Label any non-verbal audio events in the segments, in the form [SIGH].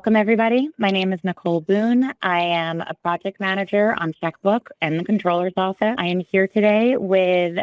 Welcome, everybody. My name is Nicole Boone. I am a project manager on Checkbook and the controller's office. I am here today with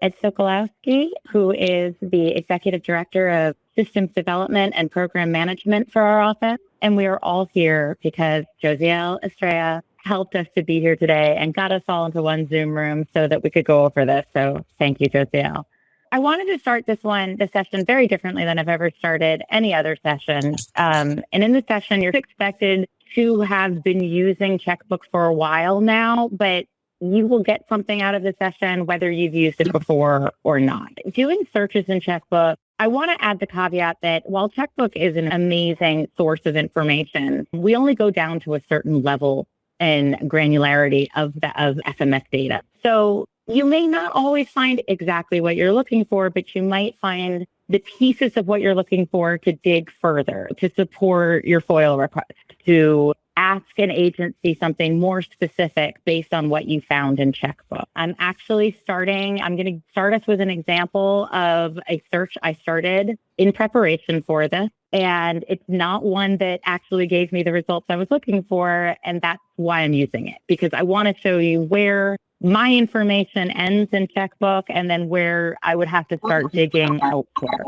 Ed Sokolowski, who is the executive director of systems development and program management for our office. And we are all here because Josiel Estrella helped us to be here today and got us all into one Zoom room so that we could go over this. So thank you, Josiel. I wanted to start this one, the session, very differently than I've ever started any other session. Um, and in the session, you're expected to have been using Checkbook for a while now, but you will get something out of the session whether you've used it before or not. Doing searches in Checkbook, I want to add the caveat that while Checkbook is an amazing source of information, we only go down to a certain level and granularity of the of FMS data. So you may not always find exactly what you're looking for, but you might find the pieces of what you're looking for to dig further, to support your FOIL request, to ask an agency something more specific based on what you found in Checkbook. I'm actually starting, I'm going to start us with an example of a search I started in preparation for this. And it's not one that actually gave me the results I was looking for. And that's why I'm using it because I want to show you where my information ends in checkbook and then where I would have to start digging elsewhere.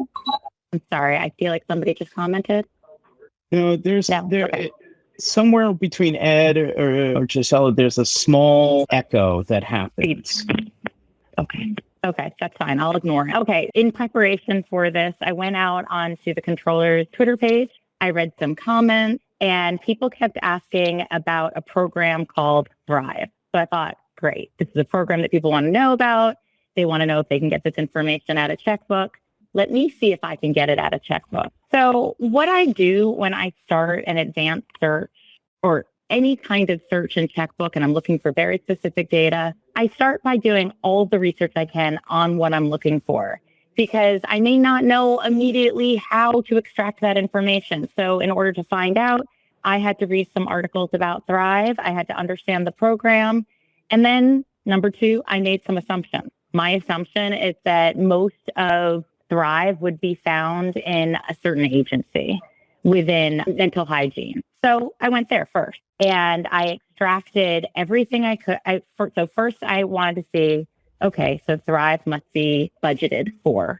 I'm sorry, I feel like somebody just commented. No, there's No, there okay. somewhere between Ed or, or Gisela, there's a small echo that happens. Okay. Okay, that's fine. I'll ignore it. Okay. In preparation for this, I went out onto the controller's Twitter page. I read some comments and people kept asking about a program called Thrive. So I thought, great. This is a program that people want to know about. They want to know if they can get this information out of checkbook. Let me see if I can get it out of checkbook. So what I do when I start an advanced search or any kind of search in checkbook and I'm looking for very specific data, I start by doing all the research I can on what I'm looking for because I may not know immediately how to extract that information. So in order to find out, I had to read some articles about Thrive. I had to understand the program. And then number two, I made some assumptions. My assumption is that most of Thrive would be found in a certain agency within Mental Hygiene. So I went there first and I extracted everything I could. I, for, so first I wanted to see, okay, so Thrive must be budgeted for.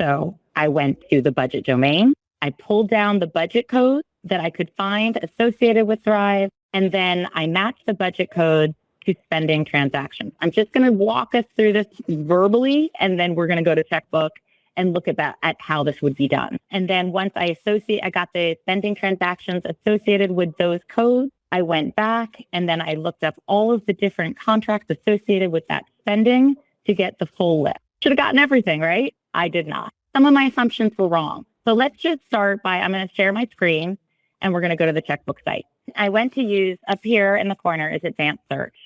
So I went to the budget domain. I pulled down the budget code that I could find associated with Thrive. And then I matched the budget code to spending transactions. I'm just going to walk us through this verbally, and then we're going to go to checkbook and look at that at how this would be done. And then once I associate, I got the spending transactions associated with those codes. I went back and then I looked up all of the different contracts associated with that spending to get the full list. Should have gotten everything, right? I did not. Some of my assumptions were wrong. So let's just start by I'm going to share my screen and we're going to go to the checkbook site. I went to use up here in the corner is advanced search.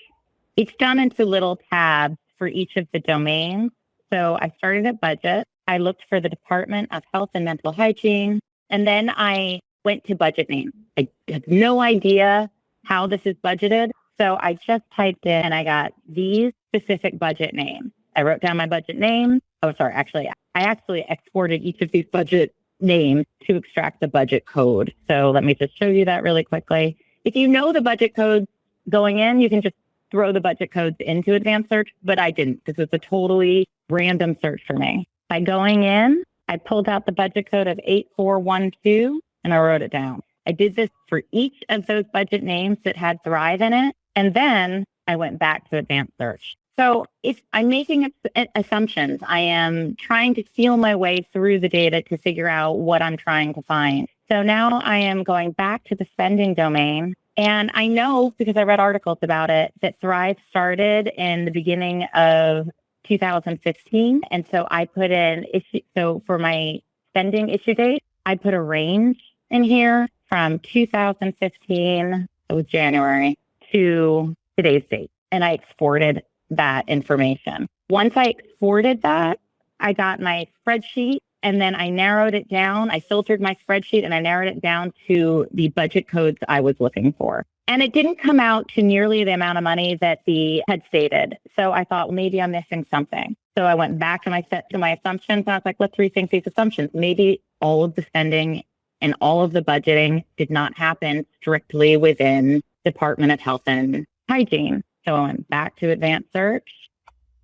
It's done into little tabs for each of the domains. So I started at budget. I looked for the Department of Health and Mental Hygiene, and then I went to budget name. I had no idea how this is budgeted. So I just typed in and I got these specific budget names. I wrote down my budget name. Oh, sorry. Actually, I actually exported each of these budget names to extract the budget code. So let me just show you that really quickly. If you know the budget codes going in, you can just throw the budget codes into advanced search, but I didn't. This was a totally random search for me. By going in, I pulled out the budget code of 8412 and I wrote it down. I did this for each of those budget names that had Thrive in it. And then I went back to advanced search. So if I'm making assumptions, I am trying to feel my way through the data to figure out what I'm trying to find. So now I am going back to the spending domain. And I know because I read articles about it that Thrive started in the beginning of 2015. And so I put in issue. So for my spending issue date, I put a range in here from 2015, it was January, to today's date. And I exported that information. Once I exported that, I got my spreadsheet and then I narrowed it down. I filtered my spreadsheet and I narrowed it down to the budget codes I was looking for. And it didn't come out to nearly the amount of money that the had stated. So I thought, well, maybe I'm missing something. So I went back to my set to my assumptions and I was like, let's rethink these assumptions. Maybe all of the spending and all of the budgeting did not happen strictly within Department of Health and Hygiene. So I went back to advanced search.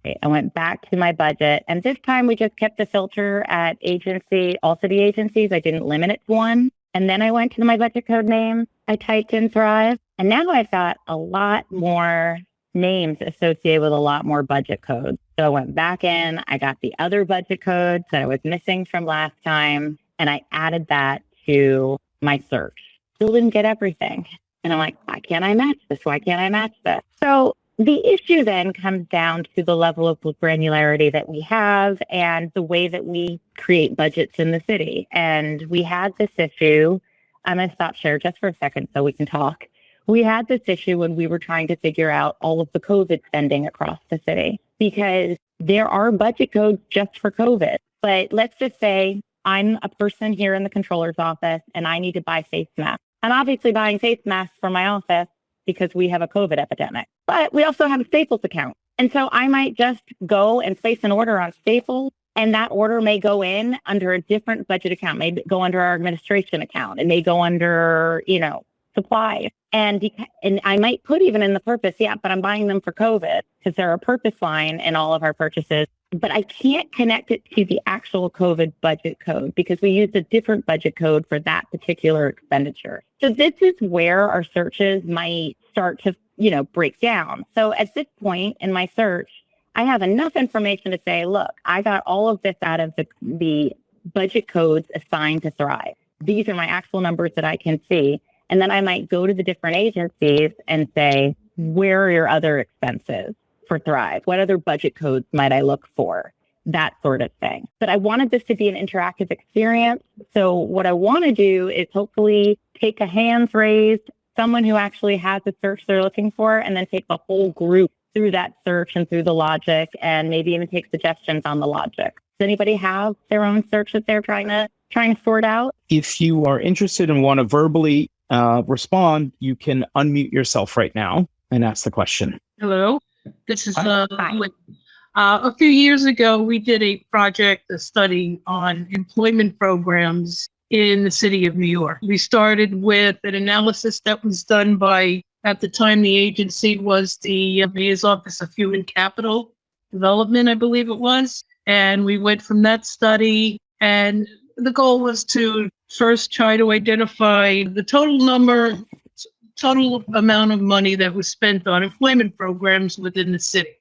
I went back to my budget, and this time we just kept the filter at agency, all city agencies. I didn't limit it to one. And then I went to my budget code name. I typed in Thrive, and now I've got a lot more names associated with a lot more budget codes. So I went back in, I got the other budget codes that I was missing from last time, and I added that to my search. Still didn't get everything. And I'm like, why can't I match this? Why can't I match this? So the issue then comes down to the level of granularity that we have and the way that we create budgets in the city. And we had this issue. I'm going to stop share just for a second so we can talk. We had this issue when we were trying to figure out all of the COVID spending across the city because there are budget codes just for COVID. But let's just say I'm a person here in the controller's office and I need to buy face masks. I'm obviously buying face masks for my office because we have a COVID epidemic, but we also have a Staples account. And so I might just go and place an order on Staples and that order may go in under a different budget account, may go under our administration account. It may go under, you know, supplies. And, and I might put even in the purpose, yeah, but I'm buying them for COVID because they're a purpose line in all of our purchases. But I can't connect it to the actual COVID budget code because we used a different budget code for that particular expenditure. So this is where our searches might start to, you know, break down. So at this point in my search, I have enough information to say, look, I got all of this out of the, the budget codes assigned to Thrive. These are my actual numbers that I can see. And then I might go to the different agencies and say, where are your other expenses for Thrive? What other budget codes might I look for? That sort of thing. But I wanted this to be an interactive experience. So what I want to do is hopefully take a hands raised, someone who actually has the search they're looking for, and then take the whole group through that search and through the logic and maybe even take suggestions on the logic. Does anybody have their own search that they're trying to trying to sort out? If you are interested and want to verbally uh, respond, you can unmute yourself right now and ask the question. Hello, this is uh, uh, a few years ago. We did a project, a study on employment programs in the city of New York. We started with an analysis that was done by, at the time, the agency was the Mayor's Office of Human Capital Development, I believe it was. And we went from that study, and the goal was to first try to identify the total number, total amount of money that was spent on employment programs within the city.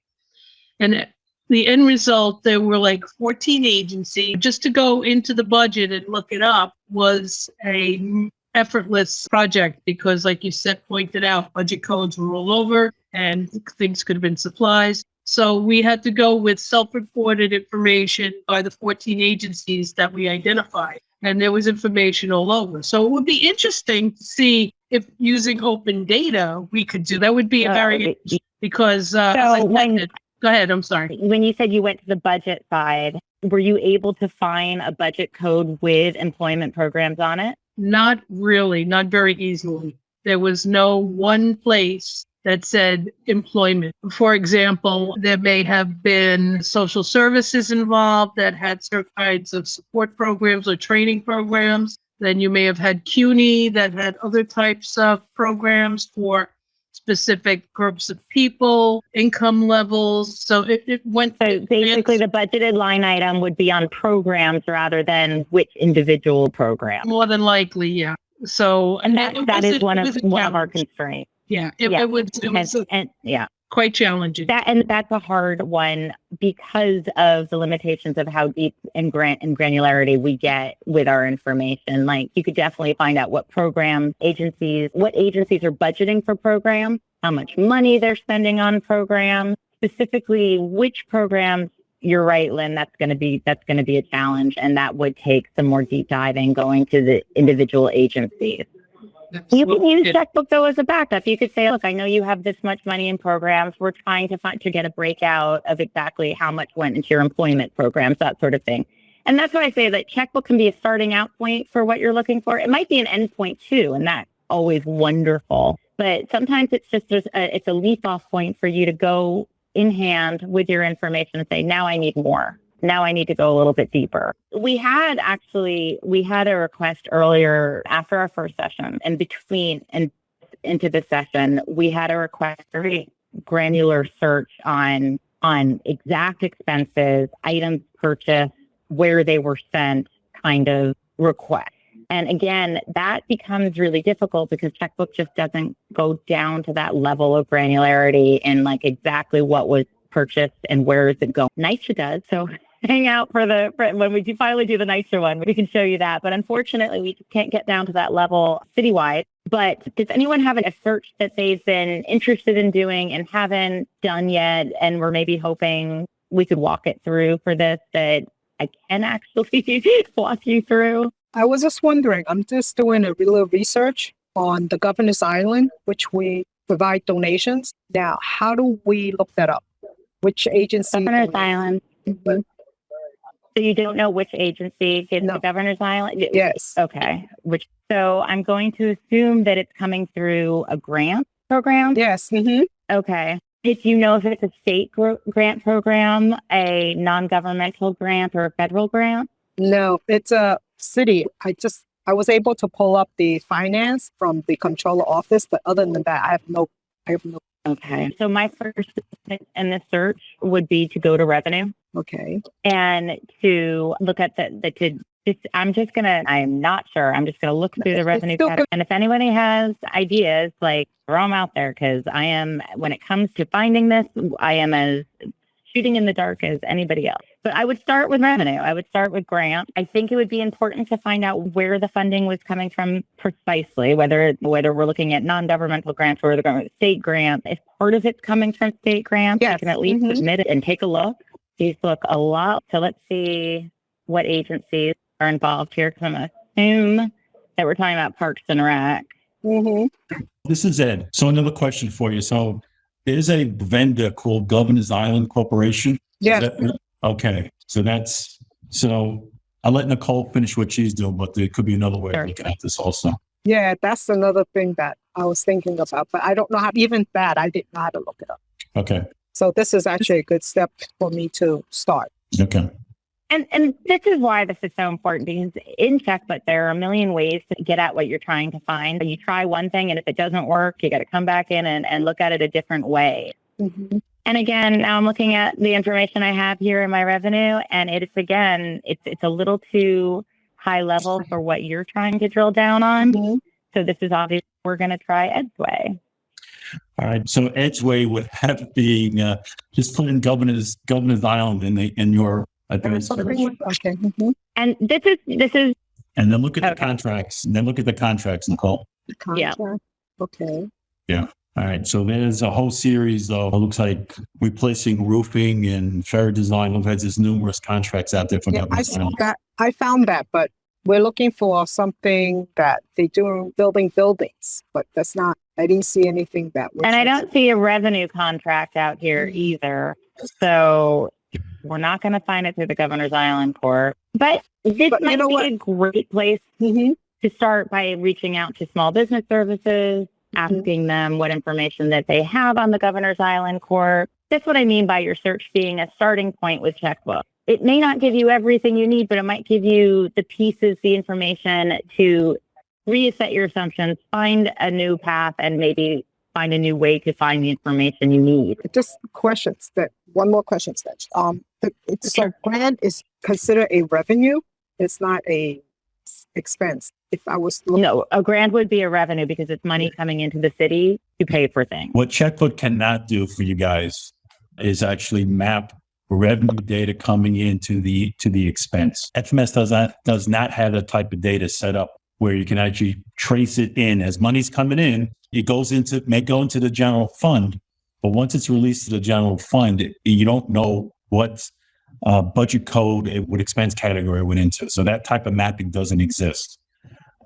And the end result, there were like 14 agencies. Just to go into the budget and look it up was a effortless project because, like you said, pointed out, budget codes were all over and things could have been supplies. So we had to go with self-reported information by the 14 agencies that we identified. And there was information all over. So it would be interesting to see if using open data we could do that would be a very because uh, so when, go ahead i'm sorry when you said you went to the budget side were you able to find a budget code with employment programs on it not really not very easily there was no one place that said employment. For example, there may have been social services involved that had certain kinds of support programs or training programs. Then you may have had CUNY that had other types of programs for specific groups of people, income levels. So it, it went. So basically, the budgeted line item would be on programs rather than which individual program. More than likely, yeah. So and that, that is one of one of our constraints. Yeah, it, yeah. it was, it was and, and, yeah, quite challenging. That and that's a hard one because of the limitations of how deep and grant and granularity we get with our information. Like you could definitely find out what programs, agencies, what agencies are budgeting for programs, how much money they're spending on programs, specifically which programs you're right, Lynn. That's going to be that's going to be a challenge, and that would take some more deep diving going to the individual agencies. You can use it, checkbook though as a backup. You could say, look, I know you have this much money in programs. We're trying to find to get a breakout of exactly how much went into your employment programs, that sort of thing. And that's why I say that checkbook can be a starting out point for what you're looking for. It might be an end point too, and that's always wonderful. But sometimes it's just there's a, it's a leap off point for you to go in hand with your information and say, now I need more. Now I need to go a little bit deeper. We had actually, we had a request earlier after our first session and between and into the session, we had a request, very granular search on, on exact expenses, items purchased, where they were sent kind of request. And again, that becomes really difficult because checkbook just doesn't go down to that level of granularity and like exactly what was purchased and where is it going. NYCHA does. So hang out for the for when we do finally do the NYCHA one, we can show you that. But unfortunately, we can't get down to that level citywide. But does anyone have a search that they've been interested in doing and haven't done yet, and we're maybe hoping we could walk it through for this that I can actually [LAUGHS] walk you through? I was just wondering, I'm just doing a little research on the Governor's Island, which we provide donations. Now, how do we look that up? Which agency? Governor's Island. Mhm. So you don't know which agency gives No. the Governor's Island? Yes. Okay. Which so I'm going to assume that it's coming through a grant program. Yes. hmm Okay. If you know if it's a state gr- grant program, a non-governmental grant, or a federal grant. No, it's a city. I just, I was able to pull up the finance from the controller office, but other than that, I have no, I have no, Okay. So my first in the search would be to go to revenue okay. and to look at the, the to just, I'm just gonna, I'm not sure. I'm just gonna look through the revenue. And if anybody has ideas, like throw them out there because I am, when it comes to finding this, I am as shooting in the dark as anybody else. But I would start with revenue. I would start with grant. I think it would be important to find out where the funding was coming from precisely, whether whether we're looking at non-governmental grants or the government state grant. If part of it's coming from state grants, Yes. you can at least Mhm. submit it and take a look. These look a lot. So let's see what agencies are involved here. Because I'm assume that we're talking about Parks and Rec. hmm This is Ed. So another question for you. So there's a vendor called Governor's Island Corporation. Is Yes. that- Okay, so that's, so I'll let Nicole finish what she's doing, but there could be another way Sure. of looking at this also. Yeah, that's another thing that I was thinking about, but I don't know how, even that, I didn't know how to look it up. Okay, So this is actually a good step for me to start. okay. And and this is why this is so important because in checkbook there are a million ways to get at what you're trying to find. You try one thing and if it doesn't work, you got to come back in and, and look at it a different way. Mhm. And again, now I'm looking at the information I have here in my revenue, and it's again, it's it's a little too high level for what you're trying to drill down on. Mhm. So this is obvious. We're going to try Ed's way. All right, so Ed's way would have [LAUGHS] been, uh, just put in Governor's, Governor's Island in the, in your advanced search. Okay. mhm. And this is this is And then look at the contracts, and then look at the contracts, Nicole. Yeah. Contract. Okay. Yeah. All right, so there's a whole series of, it looks like replacing roofing and fair design. Look, there's numerous contracts out there for Yeah, I Governor's saw Island. that. I found that, but we're looking for something that they do building buildings, but that's not, I didn't see anything that. was- And I don't see a revenue contract out here either. So we're not going to find it through the Governor's Island Corp. But this But you might know be what? a great place Mhm. to start by reaching out to small business services, asking them what information that they have on the Governor's Island Corp. That's what I mean by your search being a starting point with checkbook. It may not give you everything you need, but it might give you the pieces, the information to reset your assumptions, find a new path, and maybe find a new way to find the information you need. Just questions that, one more question, Stitch. Um, the, it's so grant is considered a revenue. It's not a expense. If I was, look- No, a grant would be a revenue because it's money coming into the city to pay for things. What Checkbook cannot do for you guys is actually map revenue data coming into the to the expense. FMS does not does not have that type of data set up where you can actually trace it in as money's coming in. It goes into may go into the general fund, but once it's released to the general fund, it, you don't know what uh, budget code it would expense category it went into. So that type of mapping doesn't exist.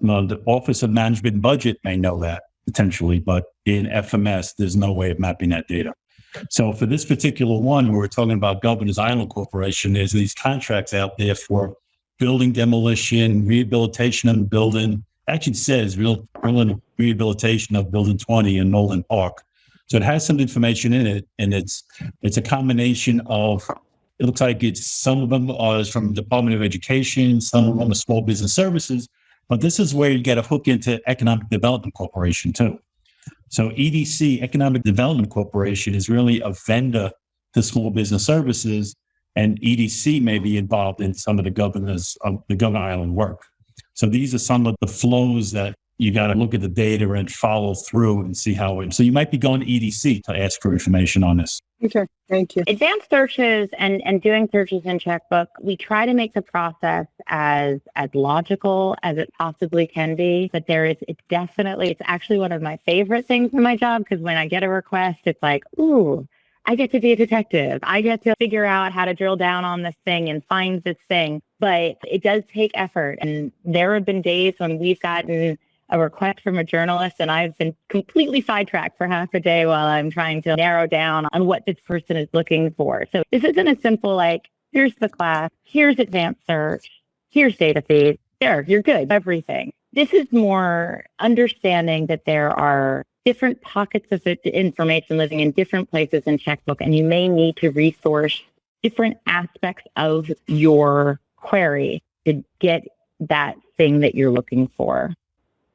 Now, the Office of Management Budget may know that potentially, but in FMS, there's no way of mapping that data. So for this particular one, we're talking about Governor's Island Corporation, there's these contracts out there for building demolition, rehabilitation of the building. Actually says real, real rehabilitation of building 20 in Nolan Park. So it has some information in it and it's, it's a combination of It looks like it's some of them are from the Department of Education, some of them are small business services, but this is where you get a hook into Economic Development Corporation too. So EDC, Economic Development Corporation, is really a vendor to small business services, and EDC may be involved in some of the governors of the Governor Island work. So these are some of the flows that you got to look at the data and follow through and see how it. So you might be going to EDC to ask for information on this. Okay, thank you. Advanced searches and, and doing searches in checkbook, we try to make the process as as logical as it possibly can be. But there is it's definitely it's actually one of my favorite things in my job because when I get a request, it's like, ooh, I get to be a detective. I get to figure out how to drill down on this thing and find this thing. But it does take effort. And there have been days when we've gotten a request from a journalist and I've been completely sidetracked for half a day while I'm trying to narrow down on what this person is looking for. So this isn't a simple like, here's the class, here's advanced search, here's data feed. There, you're good, everything. This is more understanding that there are different pockets of information living in different places in checkbook, and you may need to resource different aspects of your query to get that thing that you're looking for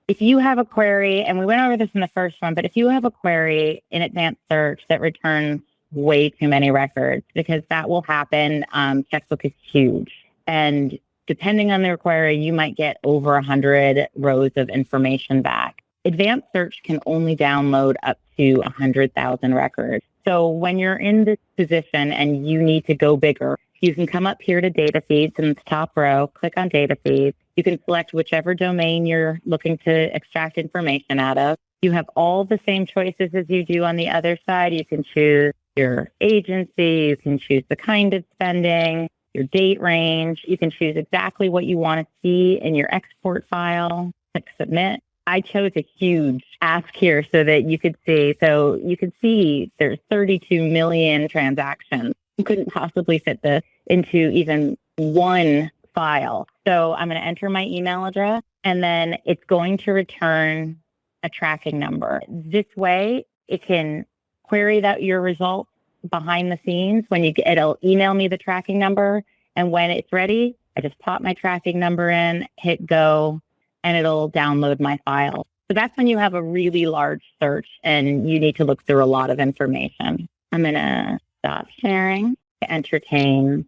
if you have a query, and we went over this in the first one, but if you have a query in advanced search that returns way too many records, because that will happen, um, checkbook is huge. And depending on the query, you might get over 100 rows of information back. Advanced search can only download up to 100,000 records. So when you're in this position and you need to go bigger, you can come up here to data feeds in the top row, click on data feeds. You can select whichever domain you're looking to extract information out of. You have all the same choices as you do on the other side. You can choose your agency, you can choose the kind of spending, your date range. You can choose exactly what you want to see in your export file. Click submit. I chose a huge ask here so that you could see. So you can see there's 32 million transactions couldn't possibly fit this into even one file. So I'm going to enter my email address and then it's going to return a tracking number. This way it can query that your results behind the scenes when you it'll email me the tracking number and when it's ready, I just pop my tracking number in, hit go, and it'll download my file. So that's when you have a really large search and you need to look through a lot of information. I'm going to stop sharing, to entertain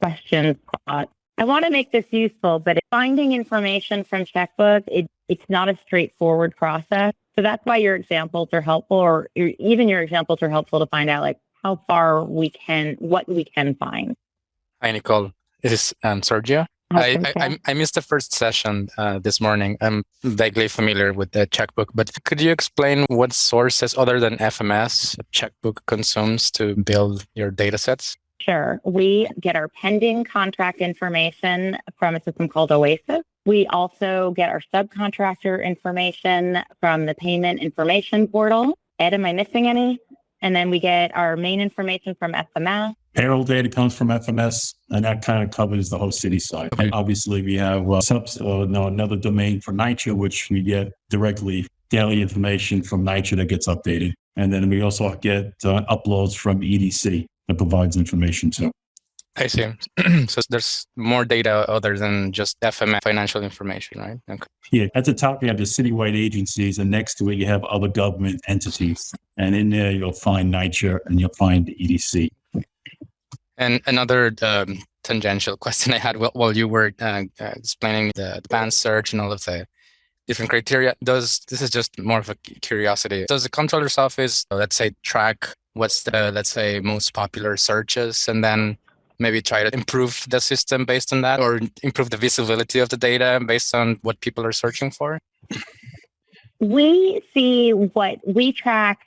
questions, thoughts. I want to make this useful, but finding information from checkbook, it, it's not a straightforward process. So that's why your examples are helpful, or your, even your examples are helpful to find out like how far we can, what we can find. Hi, Nicole. This is um, Sergio. I, I, I, missed the first session uh, this morning. I'm vaguely familiar with the checkbook, but could you explain what sources other than FMS checkbook consumes to build your data sets? Sure. We get our pending contract information from a system called Oasis. We also get our subcontractor information from the payment information portal. Ed, am I missing any? And then we get our main information from FMS. Payroll data comes from FMS, and that kind of covers the whole city side. Okay. Obviously, we have uh, subs, uh, no, another domain for NYCHA, which we get directly daily information from NYCHA that gets updated. And then we also get uh, uploads from EDC that provides information too. I see. [CLEARS THROAT] so there's more data other than just FMS financial information, right? Okay. Yeah. At the top, you have the citywide agencies, and next to it, you have other government entities. And in there, you'll find NYCHA and you'll find the EDC. And another um, tangential [LAUGHS] question I had while, while you were uh, uh, explaining the advanced search and all of the different criteria, does this is just more of a curiosity? Does the controller's office, let's say, track what's the let's say most popular searches, and then maybe try to improve the system based on that, or improve the visibility of the data based on what people are searching for? We see what we track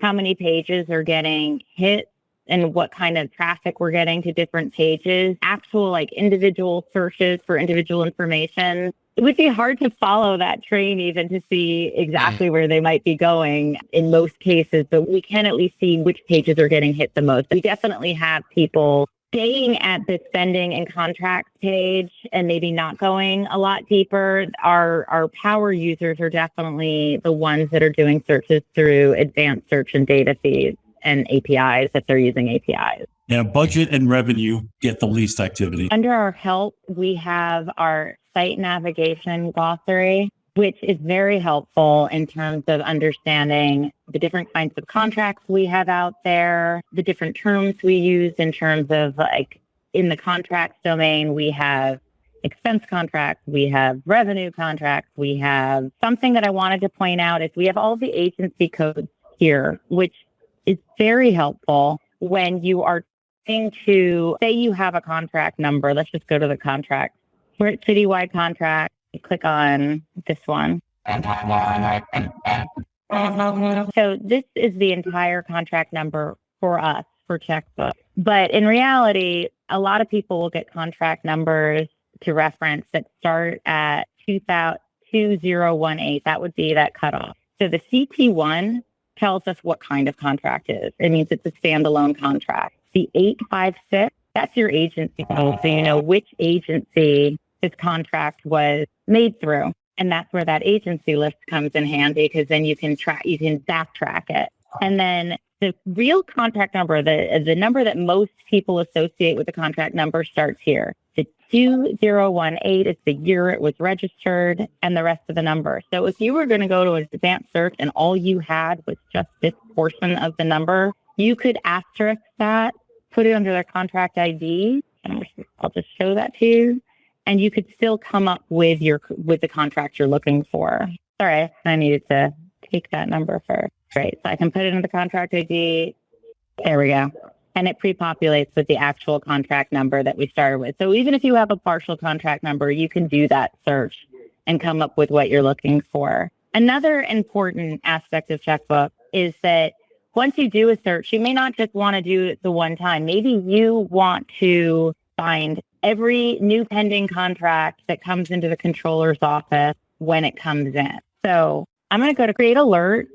how many pages are getting hit and what kind of traffic we're getting to different pages, actual like individual searches for individual information. It would be hard to follow that train even to see exactly where they might be going in most cases, but we can at least see which pages are getting hit the most. We definitely have people staying at the spending and contracts page and maybe not going a lot deeper. Our our power users are definitely the ones that are doing searches through advanced search and data feeds and APIs if they're using APIs. Yeah, budget and revenue get the least activity. Under our help, we have our site navigation glossary, which is very helpful in terms of understanding the different kinds of contracts we have out there, the different terms we use in terms of like in the contracts domain, we have expense contracts, we have revenue contracts, we have something that I wanted to point out is we have all the agency codes here, which is very helpful when you are trying to say you have a contract number. Let's just go to the contract. We're at citywide contract. Click on this one. So this is the entire contract number for us for checkbook. But in reality, a lot of people will get contract numbers to reference that start at 2000 2018. That would be that cutoff. So the CT1 tells us what kind of contract is. It means it's a standalone contract. The 856, that's your agency code. So you know which agency this contract was made through. And that's where that agency list comes in handy because then you can track, you can backtrack it. And then the real contract number, the the number that most people associate with the contract number starts here. The 2018 is the year it was registered and the rest of the number. So if you were going to go to an advanced search and all you had was just this portion of the number, you could asterisk that, put it under their contract ID, I'll just show that to you. And you could still come up with your with the contract you're looking for. Sorry, I needed to take that number first. Right. So I can put it in the contract ID. There we go. And it pre-populates with the actual contract number that we started with. So even if you have a partial contract number, you can do that search and come up with what you're looking for. Another important aspect of checkbook is that once you do a search, you may not just want to do it the one time. Maybe you want to find every new pending contract that comes into the controller's office when it comes in. So I'm going to go to create alert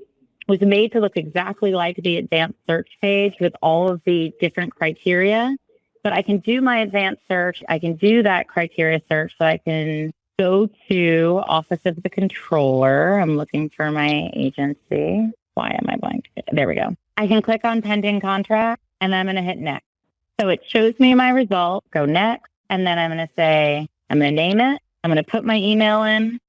was made to look exactly like the advanced search page with all of the different criteria. But I can do my advanced search. I can do that criteria search. So I can go to Office of the Controller. I'm looking for my agency. Why am I blank? There we go. I can click on pending contract and I'm going to hit next. So it shows me my result. Go next. And then I'm going to say, I'm going to name it. I'm going to put my email in.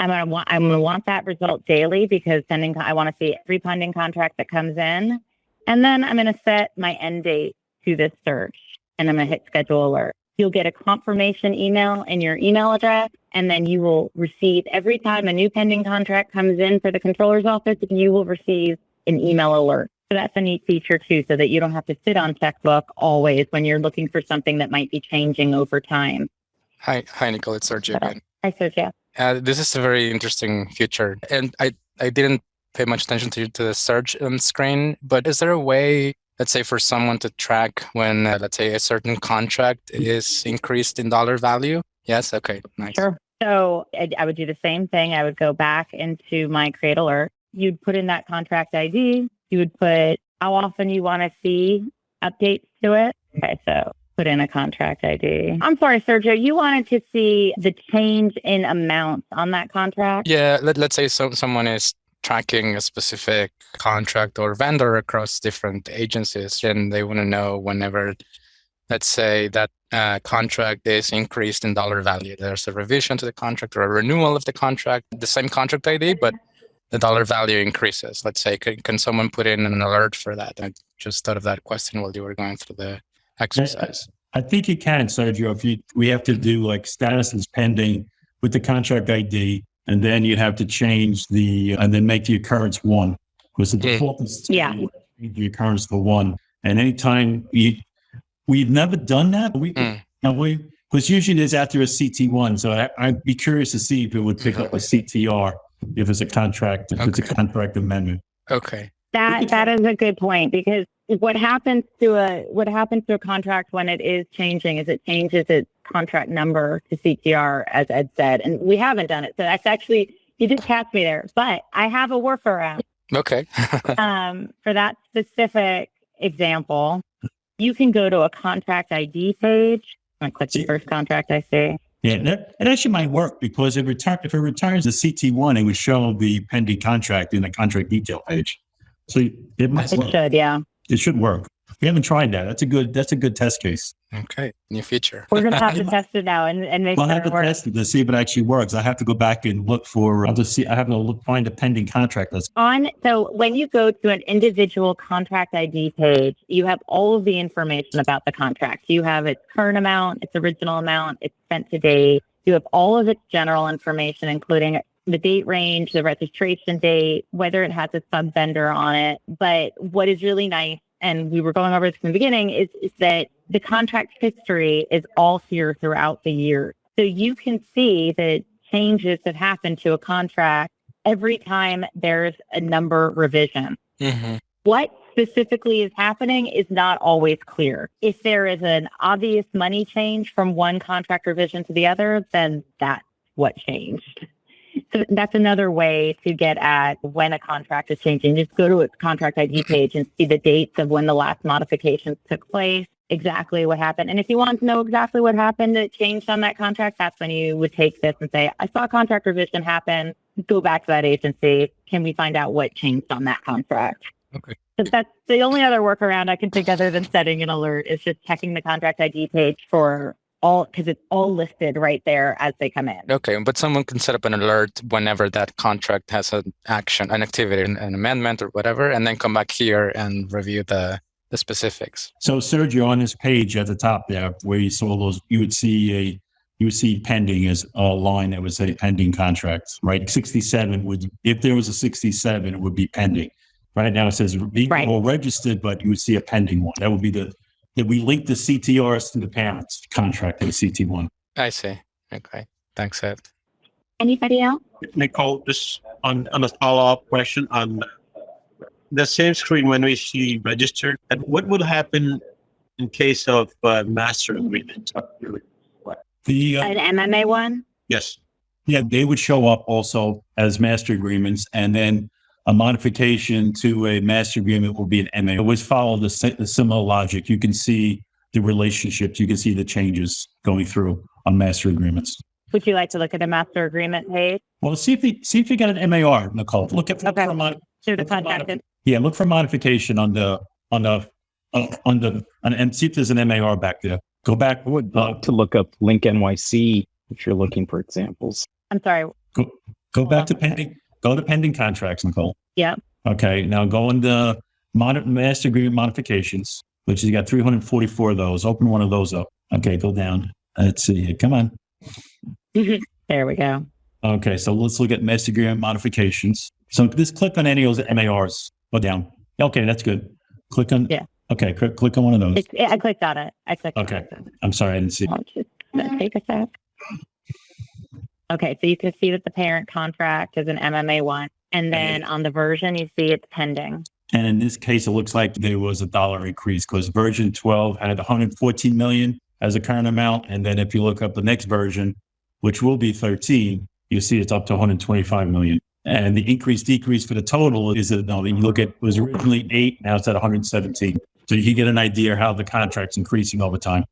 I'm gonna want I'm gonna want that result daily because pending I want to see every pending contract that comes in, and then I'm gonna set my end date to this search, and I'm gonna hit schedule alert. You'll get a confirmation email in your email address, and then you will receive every time a new pending contract comes in for the controller's office. You will receive an email alert. So that's a neat feature too, so that you don't have to sit on checkbook always when you're looking for something that might be changing over time. Hi, hi, Nicole. It's Sergio again. Hi, Sergio. Uh, this is a very interesting feature, and I I didn't pay much attention to to the search um, screen. But is there a way, let's say, for someone to track when, uh, let's say, a certain contract is increased in dollar value? Yes. Okay. Nice. Sure. So I, I would do the same thing. I would go back into my create alert. You'd put in that contract ID. You would put how often you want to see updates to it. Okay, so put in a contract ID. I'm sorry, Sergio, you wanted to see the change in amounts on that contract? Yeah, let, let's say so, someone is tracking a specific contract or vendor across different agencies and they want to know whenever, let's say that uh, contract is increased in dollar value. There's a revision to the contract or a renewal of the contract, the same contract ID, but the dollar value increases. Let's say, can, can someone put in an alert for that? I just thought of that question while you were going through the exercise. I think you can, Sergio. If you, we have to do like status is pending with the contract ID, and then you have to change the, and then make the occurrence one. Because the default is Yeah. the occurrence for one. And anytime you, we've never done that. but We, Mm. now we, because usually there's after a CT one. So I, I'd be curious to see if it would pick up a CTR if it's a contract, if it's a Okay. contract amendment. Okay. That that is a good point because what happens to a what happens to a contract when it is changing is it changes its contract number to CTR as Ed said, and we haven't done it. So that's actually you did catch me there, but I have a workaround. Okay. [LAUGHS] um, for that specific example, you can go to a contract ID page. I'm click the first contract I see. Yeah, that, that actually might work because if, it retires the CT1, it would show the pending contract in the contract detail page. So it might It work. should, yeah. It should work. We haven't tried that. That's a good. That's a good test case. Okay, new feature. We're gonna have to [LAUGHS] test it now and, and make Well, I sure have it to works. test it to see if it actually works. I have to go back and look for. Uh, I'll just see. I have to look find a pending contract list. On so when you go to an individual contract ID page, you have all of the information about the contract. You have its current amount, its original amount, its spent to date. You have all of its general information, including the date range, the registration date, whether it has a sub vendor on it. But what is really nice, and we were going over this from the beginning, is, is that the contract history is all here throughout the year. So you can see that changes have happened to a contract every time there's a number revision. hmm What specifically is happening is not always clear. If there is an obvious money change from one contract revision to the other, then that's what changed. So that's another way to get at when a contract is changing. Just go to its contract ID page and see the dates of when the last modifications took place, exactly what happened. And if you want to know exactly what happened that changed on that contract, that's when you would take this and say, I saw a contract revision happen. Go back to that agency. Can we find out what changed on that contract? Okay. That's the only other workaround I can think other than setting an alert is just checking the contract ID page for all because it's all listed right there as they come in. Okay, but someone can set up an alert whenever that contract has an action, an activity, an, an amendment or whatever, and then come back here and review the the specifics. So Sergio, on this page at the top there, where you saw those, you would see a, you would see pending as a line that would say pending contracts, right? Sixty-seven would, if there was a sixty-seven, it would be pending. Right now it says being Right. all registered, but you would see a pending one. That would be the, that we link the CTRs to the parents contract in CT one. I see. Okay, thanks, Ed. Anybody else? Nicole, just on, on a follow-up question on the same screen when we see registered, and what would happen in case of uh, master agreement? The, uh, An MMA one? Yes, Yeah, they would show up also as master agreements, and then a modification to a master agreement will be an MA. It always follow the, si- the similar logic. You can see the relationships, you can see the changes going through on master agreements. Would you like to look at a master agreement page? Well, see if you see if you got an MAR, Nicole. Look at look Okay. for a mod, Through the Look for contract. modif- yeah, look for modification on the on the uh, on the on, and see if there's an MAR back there. Go back. I would love to look up Link NYC if you're looking for examples. I'm sorry. Go back to pending. Go to pending contracts, Nicole. Yeah. Okay, now go into mod- master agreement modifications, which you got 344 of those. Open one of those up. Okay, go down. Let's see. Come on. Mm-hmm. There we go. Okay, so let's look at master agreement modifications. So just click on any of those MARs. Go down. Okay, that's good. Click on. Yeah. Okay, click, click on one of those. It's, I clicked on it. I clicked Okay. on it. I'm sorry, I didn't see. I'll just take a sec. Okay, so you can see that the parent contract is an MMA one. And then on the version, you see it's pending. And in this case, it looks like there was a dollar increase because version 12 had 114 million as a current amount. And then if you look up the next version, which will be 13, you see it's up to 125 million. And the increase decrease for the total is that no, you look at it was originally eight, now it's at 117. So you can get an idea how the contract's increasing over time.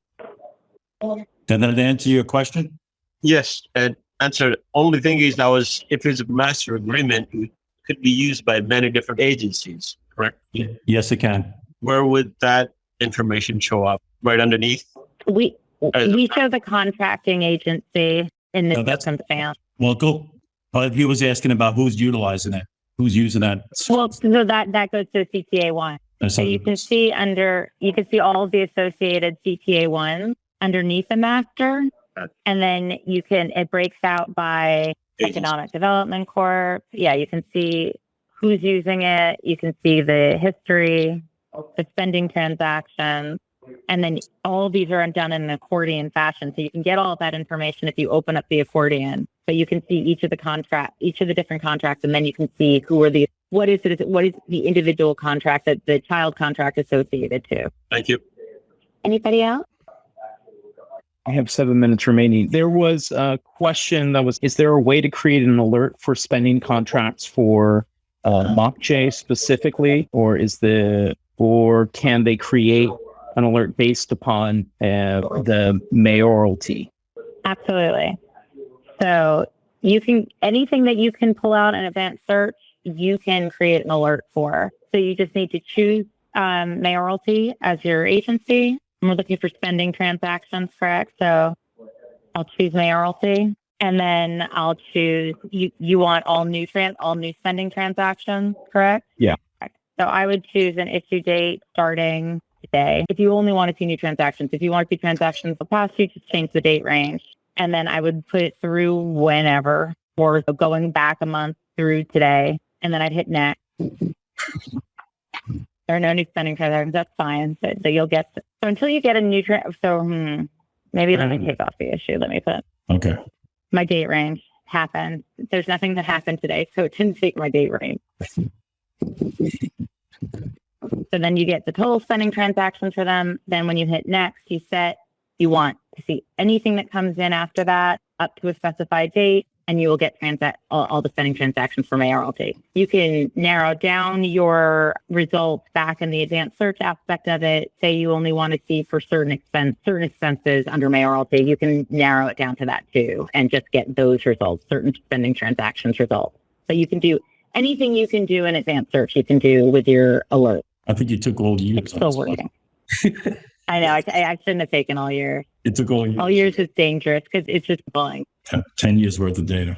Did that answer your question? yes, and answer. Only thing is that was, if it's a master agreement, it could be used by many different agencies, correct? Yes, it can. Where would that information show up? Right underneath? We we show the contracting agency in this No, that's- circumstance. Well, go. But he was asking about who's utilizing it, who's using that. Well, so that that goes to CTA one. So you can see under you can see all of the associated CTA ones underneath the master, and then you can it breaks out by Agency. economic development corp. Yeah, you can see who's using it. You can see the history, the spending transactions, and then all of these are done in an accordion fashion. So you can get all of that information if you open up the accordion. But you can see each of the contract, each of the different contracts, and then you can see who are the what is it? What is the individual contract that the child contract associated to? Thank you. Anybody else? I have seven minutes remaining. There was a question that was Is there a way to create an alert for spending contracts for uh, MOCJ specifically? Or is the, or can they create an alert based upon uh, the mayoralty? Absolutely. So you can anything that you can pull out an advanced search, you can create an alert for. So you just need to choose um, mayoralty as your agency. And we're looking for spending transactions, correct? So I'll choose mayoralty. And then I'll choose you you want all new trans all new spending transactions, correct? Yeah. Correct. So I would choose an issue date starting today. If you only want to see new transactions, if you want to see transactions the past, you just change the date range. And then I would put it through whenever or going back a month through today. And then I'd hit next. There are no new spending transactions. That's fine. So, so you'll get so until you get a new tra- so hmm, maybe let me take off the issue. Let me put Okay. my date range happened. There's nothing that happened today, so it didn't take my date range. So then you get the total spending transactions for them. Then when you hit next, you set you want to see anything that comes in after that up to a specified date, and you will get transact all, all the spending transactions for mayoralty. You can narrow down your results back in the advanced search aspect of it. Say you only want to see for certain expense certain expenses under mayoralty, you can narrow it down to that too, and just get those results, certain spending transactions results. So you can do anything you can do in advanced search, you can do with your alert. I think you took all years. It's still working. [LAUGHS] I know. I, I shouldn't have taken all years. It took all years. All years is dangerous because it's just bullying. Ten- Ten years worth of data.